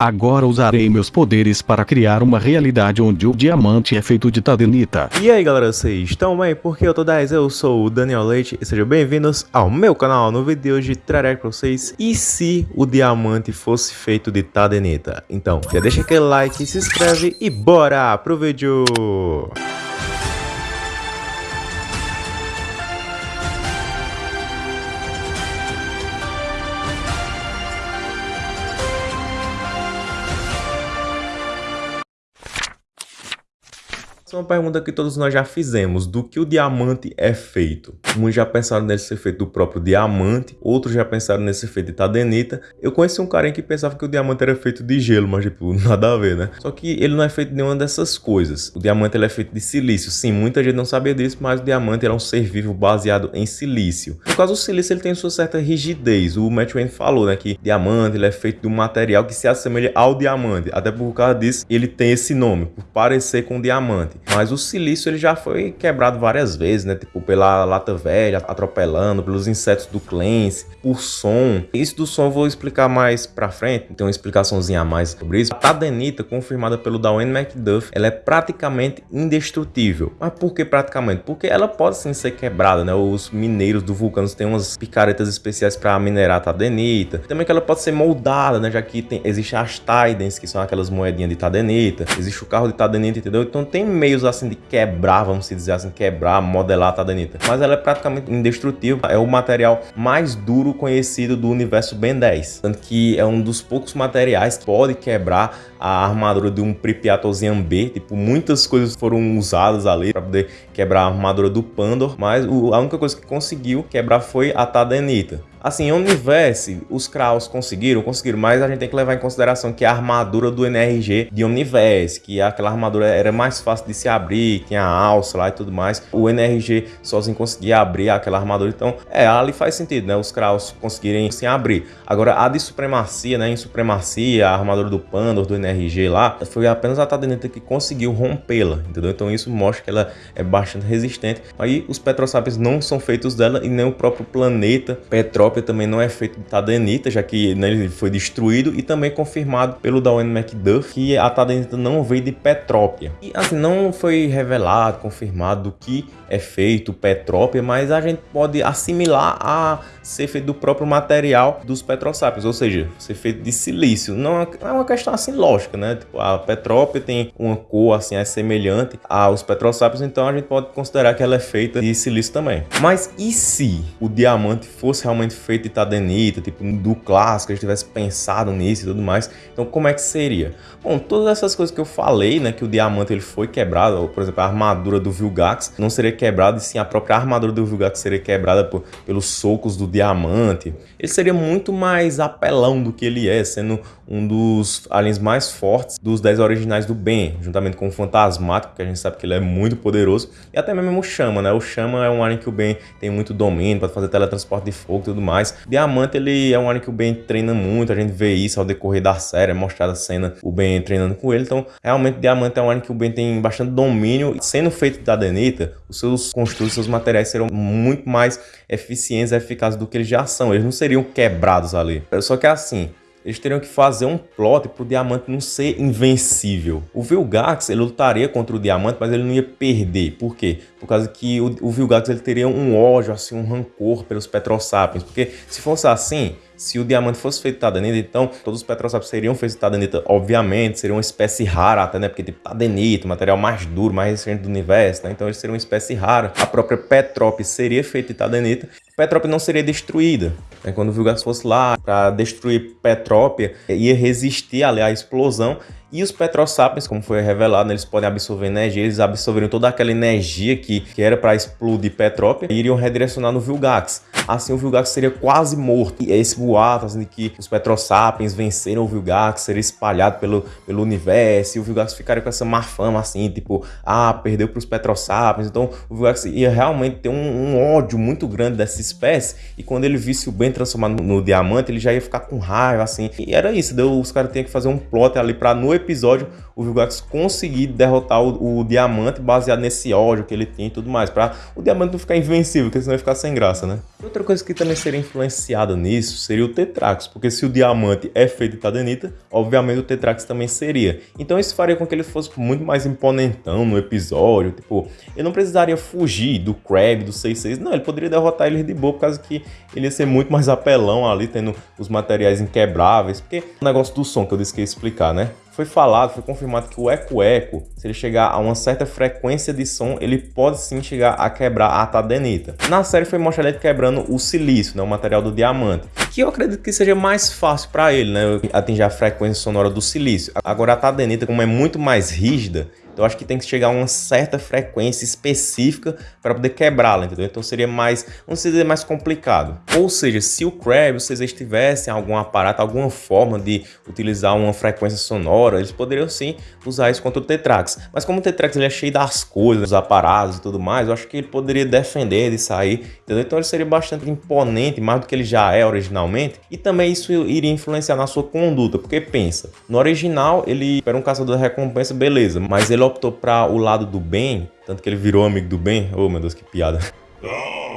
Agora usarei meus poderes para criar uma realidade onde o diamante é feito de tadenita. E aí galera, vocês estão bem? Porque eu tô 10, eu sou o Daniel Leite e sejam bem-vindos ao meu canal. No vídeo de hoje trarei para vocês e se o diamante fosse feito de tadenita. Então, já deixa aquele like, se inscreve e bora pro vídeo! Essa é uma pergunta que todos nós já fizemos, do que o diamante é feito. Muitos já pensaram nele ser feito do próprio diamante, outros já pensaram nele ser feito de tadenita. Eu conheci um carinha que pensava que o diamante era feito de gelo, mas tipo, nada a ver, né? Só que ele não é feito de nenhuma dessas coisas. O diamante ele é feito de silício. Sim, muita gente não sabia disso, mas o diamante é um ser vivo baseado em silício. No caso, o silício ele tem sua certa rigidez. O Matt Wayne falou, né, que diamante ele é feito de um material que se assemelha ao diamante. Até por causa disso, ele tem esse nome, por parecer com diamante. Mas o silício ele já foi quebrado várias vezes, né? Tipo, pela lata velha, atropelando, pelos insetos do Clancy, por som. Isso do som eu vou explicar mais pra frente, tem uma explicaçãozinha a mais sobre isso. A tadenita, confirmada pelo Dwayne McDuff, ela é praticamente indestrutível. Mas por que praticamente? Porque ela pode sim ser quebrada, né? Os mineiros do vulcano têm umas picaretas especiais para minerar a tadenita. Também que ela pode ser moldada, né? Já que tem, existe as Tidens, que são aquelas moedinhas de tadenita. Existe o carro de tadenita, entendeu? Então tem meio meios assim de quebrar, vamos dizer assim, quebrar, modelar a tadanita. Mas ela é praticamente indestrutível, é o material mais duro conhecido do universo Ben 10. Tanto que é um dos poucos materiais que pode quebrar a armadura de um Pripyat Ozean B. Tipo, muitas coisas foram usadas ali para poder quebrar a armadura do Pandor, mas a única coisa que conseguiu quebrar foi a Tadenita. Assim, Omniverse, os Kraus conseguiram, conseguiram, mas a gente tem que levar em consideração que a armadura do NRG de Omniverse, que aquela armadura era mais fácil de se abrir, tinha alça lá e tudo mais, o NRG sozinho conseguia abrir aquela armadura, então, é, ali faz sentido, né, os Kraus conseguirem se abrir. Agora, a de Supremacia, né, em Supremacia, a armadura do Pandor, do NRG lá, foi apenas a Tadenita que conseguiu rompê-la, entendeu? Então isso mostra que ela é bastante resistente. Aí os Petrosapiens não são feitos dela e nem o próprio planeta Petró também não é feito de tadenita, já que né, ele foi destruído e também confirmado pelo Dwayne McDuff que a tadenita não veio de Petrópia. E assim, não foi revelado, confirmado que é feito Petrópia, mas a gente pode assimilar a ser feito do próprio material dos Petrosápios, ou seja, ser feito de silício. Não é, é uma questão assim lógica, né? Tipo, a Petrópia tem uma cor assim é semelhante aos Petrosápios, então a gente pode considerar que ela é feita de silício também. Mas e se o diamante fosse realmente feito de tadenita, tipo do clássico, a gente tivesse pensado nisso e tudo mais, então como é que seria? Bom, todas essas coisas que eu falei, né, que o diamante ele foi quebrado, ou, por exemplo, a armadura do Vilgax não seria quebrada, e sim a própria armadura do Vilgax seria quebrada por, pelos socos do diamante. Ele seria muito mais apelão do que ele é, sendo um dos aliens mais fortes dos 10 originais do Ben, juntamente com o Fantasmático, que a gente sabe que ele é muito poderoso, e até mesmo o Chama, né? O Chama é um alien que o Ben tem muito domínio para fazer teletransporte de fogo e tudo mais. Diamante, ele é um alien que o Ben treina muito, a gente vê isso ao decorrer da série, é mostrada a cena, o Ben treinando com ele, então realmente Diamante é um alien que o Ben tem bastante domínio, sendo feito da Denita, os seus construtos, seus materiais serão muito mais eficientes e eficazes do que eles já são, eles não seriam quebrados ali. Só que é assim, eles teriam que fazer um plot para o diamante não ser invencível. O Vilgax ele lutaria contra o diamante, mas ele não ia perder. Por quê? Por causa que o, o Vilgax ele teria um ódio, assim, um rancor pelos Petrosapiens. Porque se fosse assim, se o diamante fosse feito de tadenita, então todos os petrosápios seriam feitos de tadenita, obviamente, seriam uma espécie rara até, né? Porque tipo, tadenita, material mais duro, mais recente do universo, né? Então eles seriam uma espécie rara. A própria Petrópolis seria feita de. Petrópolis não seria destruída. Né? Quando o Vilgax fosse lá para destruir Petrópia, ia resistir ali à explosão e os Petrosapiens, como foi revelado, eles podem absorver energia, eles absorveriam toda aquela energia que, que era para explodir Petrópia e iriam redirecionar no Vilgax. Assim o Vilgax seria quase morto. E esse boato assim, de que os Petrosapiens venceram o Vilgax, seria espalhado pelo, pelo universo, e o Vilgax ficaria com essa má fama, assim, tipo, ah, perdeu para os Petrosapiens. Então o Vilgax ia realmente ter um, um, ódio muito grande dessa espécie, e quando ele visse o Ben transformar no, no, diamante, ele já ia ficar com raiva, assim. E era isso, deu, os caras tinham que fazer um plot ali pra no episódio o Vilgax conseguir derrotar o, o, diamante baseado nesse ódio que ele tinha e tudo mais. Pra o diamante não ficar invencível, porque senão ia ficar sem graça, né? Outra coisa que também seria influenciada nisso seria o Tetrax, porque se o diamante é feito de Tadenita, obviamente o Tetrax também seria. Então isso faria com que ele fosse muito mais imponentão no episódio, tipo, ele não precisaria fugir do Crab, do 66, não, ele poderia derrotar ele de boa, por causa que ele ia ser muito mais apelão ali, tendo os materiais inquebráveis, porque o negócio do som que eu disse que ia explicar, né? Foi falado, foi confirmado que o eco-eco, se ele chegar a uma certa frequência de som, ele pode sim chegar a quebrar a tadenita. Na série foi mostrado ele quebrando o silício, né, o material do diamante, que eu acredito que seja mais fácil para ele, né, atingir a frequência sonora do silício. Agora a tadenita, como é muito mais rígida, então acho que tem que chegar a uma certa frequência específica para poder quebrá-la, entendeu? Então seria mais, vamos dizer, mais complicado. Ou seja, se o Crab, se eles tivessem algum aparato, alguma forma de utilizar uma frequência sonora, eles poderiam sim usar isso contra o Tetrax. Mas como o Tetrax ele é cheio das coisas, dos aparatos e tudo mais, eu acho que ele poderia defender de sair, entendeu? Então ele seria bastante imponente, mais do que ele já é originalmente, e também isso iria influenciar na sua conduta, porque pensa, no original ele era um caçador de recompensa, beleza, mas ele optou para o lado do bem, tanto que ele virou amigo do bem. Oh, meu Deus, que piada.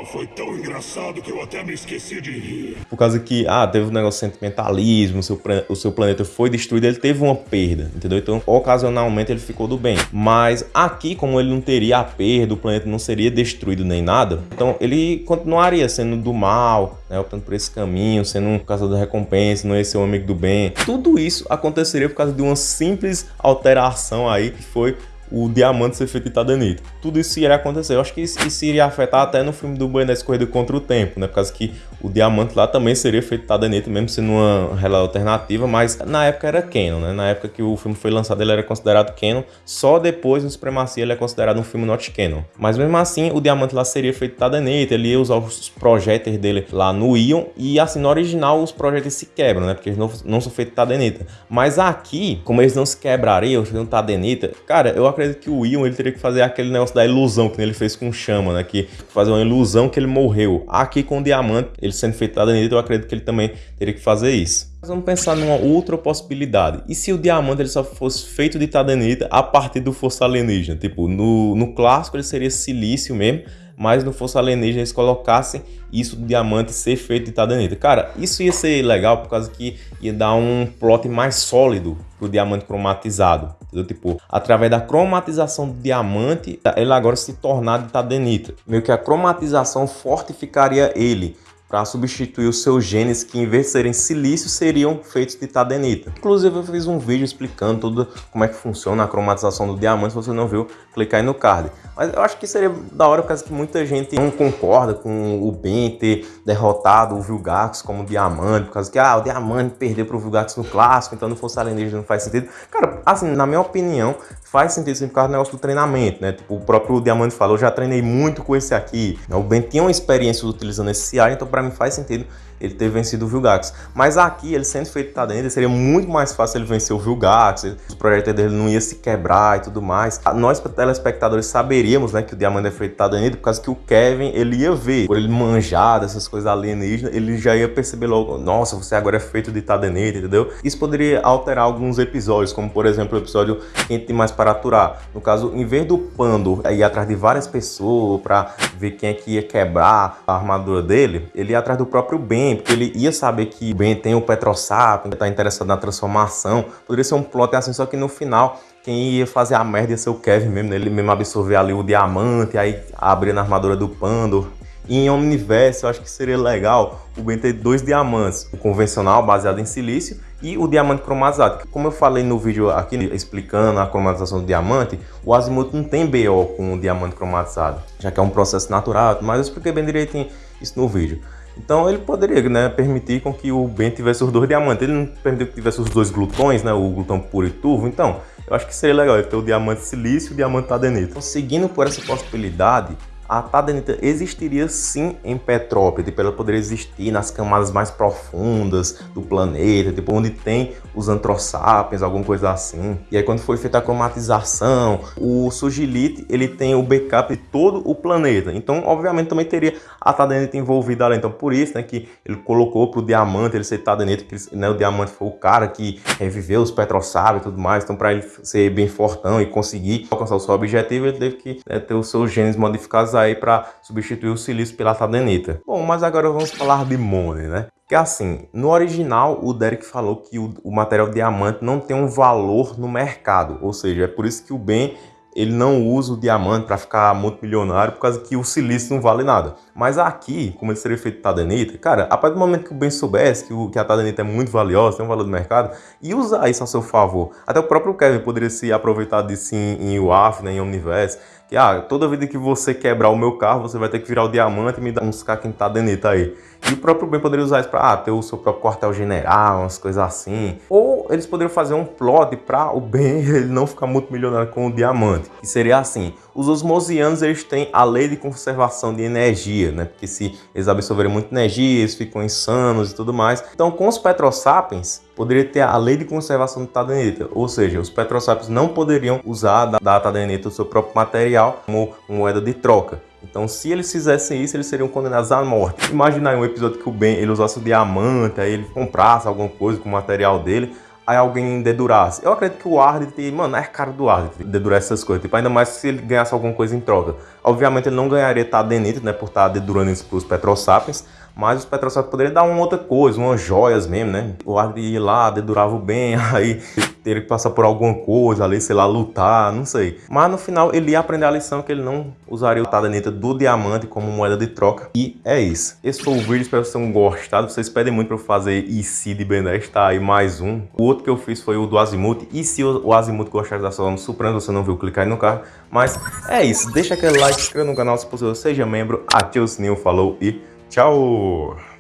Foi tão engraçado que eu até me esqueci de rir. Por causa que, ah, teve um negócio de sentimentalismo, o seu, o seu planeta foi destruído, ele teve uma perda, entendeu? Então, ocasionalmente ele ficou do bem. Mas aqui, como ele não teria a perda, o planeta não seria destruído nem nada, então ele continuaria sendo do mal, né? Optando por esse caminho, sendo um caçador de recompensa, não ia ser um amigo do bem. Tudo isso aconteceria por causa de uma simples alteração aí, que foi o diamante ser feito de tadanita. Tudo isso iria acontecer. Eu acho que isso, iria afetar até no filme do Buenos Corrida contra o Tempo, né? Por causa que o diamante lá também seria feito de tadanita, mesmo sendo uma realidade alternativa, mas na época era canon, né? Na época que o filme foi lançado ele era considerado canon, só depois no Supremacia ele é considerado um filme not canon. Mas mesmo assim, o diamante lá seria feito de tadanita, ele ia usar os projéteis dele lá no Ion, e assim, no original os projéteis se quebram, né? Porque eles não, não são feitos de tadanita. Mas aqui, como eles não se quebrariam, eles não tadenita, cara, eu acredito acredito que o Ion ele teria que fazer aquele negócio da ilusão que ele fez com o Chama, né? Que fazer uma ilusão que ele morreu. Aqui com o Diamante, ele sendo feitado nele, eu acredito que ele também teria que fazer isso. Mas vamos pensar numa outra possibilidade. E se o diamante ele só fosse feito de tadenita a partir do força alienígena? Tipo, no, no clássico ele seria silício mesmo, mas no Força Alienígena eles colocassem isso do diamante ser feito de tadanita. Cara, isso ia ser legal por causa que ia dar um plot mais sólido pro diamante cromatizado. Entendeu? Tipo, através da cromatização do diamante, ele agora se tornar de tadenita. Meio que a cromatização fortificaria ele para substituir os seus genes que em vez de serem silício seriam feitos de tadenita. Inclusive eu fiz um vídeo explicando tudo como é que funciona a cromatização do diamante, se você não viu, clica aí no card. Mas eu acho que seria da hora por causa que muita gente não concorda com o Ben ter derrotado o Vilgax como diamante, por causa que ah, o diamante perdeu para o Vilgax no clássico, então não fosse alienígena não faz sentido. Cara, assim, na minha opinião, faz sentido sim por causa do negócio do treinamento, né? Tipo, o próprio Diamante falou, já treinei muito com esse aqui. O Ben tinha uma experiência utilizando esse CI, então para mim faz sentido ele ter vencido o Vilgax. Mas aqui, ele sendo feito Tadenda, seria muito mais fácil ele vencer o Vilgax, o projeto dele não ia se quebrar e tudo mais. Nós, telespectadores, saberíamos né, que o Diamante é feito Tadenda por causa que o Kevin, ele ia ver, por ele manjar dessas coisas alienígenas, ele já ia perceber logo, nossa, você agora é feito de Tadeneta, entendeu? Isso poderia alterar alguns episódios, como por exemplo o episódio Quem Tem Mais Para Aturar. No caso, em vez do Pando ir atrás de várias pessoas para ver quem é que ia quebrar a armadura dele, ele ia atrás do próprio Ben, porque ele ia saber que Ben tem o Petrosap, está interessado na transformação. Poderia ser um plot assim, só que no final quem ia fazer a merda ia ser o Kevin mesmo, né? ele mesmo absorver ali o diamante, aí abrir na armadura do Pandor. E em Omniverse, eu acho que seria legal o Ben ter dois diamantes, o convencional, baseado em silício, e o diamante cromatizado. Como eu falei no vídeo aqui explicando a cromatização do diamante, o Azimuth não tem BO com o diamante cromatizado, já que é um processo natural, mas eu expliquei bem direitinho isso no vídeo. Então ele poderia né, permitir com que o Ben tivesse os dois diamantes. Ele não permitiu que tivesse os dois glutões, né, o glutão puro e turvo. Então, eu acho que seria legal ele ter o diamante silício e o diamante tadenito. Então, seguindo por essa possibilidade, a tadenita existiria sim em Petrópolis, tipo, ela poderia existir nas camadas mais profundas do planeta, tipo, onde tem os antrosapiens, alguma coisa assim. E aí quando foi feita a cromatização, o Sugilite, ele tem o backup de todo o planeta. Então, obviamente, também teria a tadenita envolvida lá. Então, por isso, né, que ele colocou pro diamante ele ser tadenita, que né, o diamante foi o cara que reviveu os petrosápios e tudo mais. Então, para ele ser bem fortão e conseguir alcançar o seu objetivo, ele teve que né, ter os seus genes modificados aí para substituir o silício pela tadenita. Bom, mas agora vamos falar de Money, né? Que assim, no original o Derek falou que o, o material diamante não tem um valor no mercado, ou seja, é por isso que o Ben ele não usa o diamante para ficar multimilionário, por causa que o silício não vale nada. Mas aqui, como ele seria feito tadenita, cara, a partir do momento que o Ben soubesse que, o, que a tadenita é muito valiosa, tem um valor do mercado, e usar isso a seu favor. Até o próprio Kevin poderia se aproveitar disso em, em UAF, né, em Omniverse, que ah, toda vida que você quebrar o meu carro, você vai ter que virar o diamante e me dar uns caquinhos tadenita aí. E o próprio Ben poderia usar isso para ah, ter o seu próprio quartel-general, umas coisas assim. Ou eles poderiam fazer um plot para o Ben ele não ficar muito milionário com o diamante. Que seria assim, os osmosianos eles têm a lei de conservação de energia, né? Porque se eles absorverem muita energia, eles ficam insanos e tudo mais. Então com os petrosapiens, poderia ter a lei de conservação de tadenita, ou seja, os petrosapiens não poderiam usar da, da tadenita o seu próprio material como moeda de troca. Então, se eles fizessem isso, eles seriam condenados à morte. Imagina aí um episódio que o Ben ele usasse o diamante, aí ele comprasse alguma coisa com o material dele, aí alguém dedurasse. Eu acredito que o Ardit, mano, é cara do Ardit dedurar essas coisas. Tipo, ainda mais se ele ganhasse alguma coisa em troca. Obviamente ele não ganharia Tadenite, né, por estar dedurando isso pros Petrosapiens, mas os Petrosapiens poderiam dar uma outra coisa, umas joias mesmo, né? O Ardit ia lá, dedurava o bem, aí teria que passar por alguma coisa ali, sei lá, lutar, não sei. Mas no final ele ia aprender a lição que ele não usaria o Tadanita do diamante como moeda de troca. E é isso. Esse foi o vídeo, espero que vocês tenham gostado. Vocês pedem muito para eu fazer se de Ben 10, tá aí mais um. O outro que eu fiz foi o do Azimuth. E se o Azimuth gostar da sua no Supremo, você não viu, clicar aí no carro. Mas é isso. Deixa aquele like, se inscreva no canal se possível, seja membro, ative o sininho, falou e tchau!